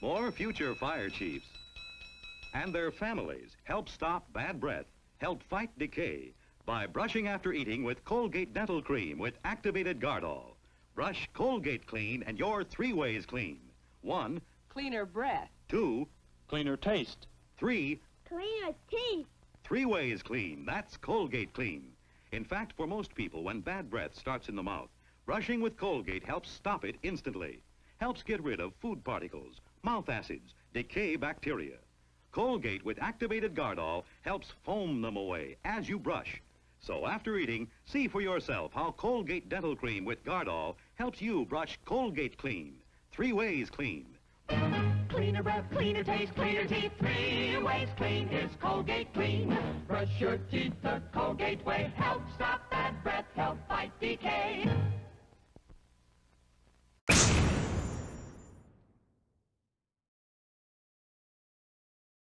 more future fire chiefs. And their families help stop bad breath, help fight decay by brushing after eating with Colgate Dental Cream with activated Gardol. Brush Colgate clean and you're three ways clean. One, Cleaner breath. two, Cleaner taste. three, Cleaner teeth. Three ways clean. That's Colgate clean. In fact, for most people, when bad breath starts in the mouth, brushing with Colgate helps stop it instantly. Helps get rid of food particles, mouth acids, decay bacteria. Colgate with activated Gardol helps foam them away as you brush. So after eating, see for yourself how Colgate Dental Cream with Gardol helps you brush Colgate clean. Three ways clean. Cleaner breath, cleaner taste, cleaner teeth. Three ways clean is Colgate Clean. Brush your teeth the Colgate way. Help stop bad breath, help fight decay.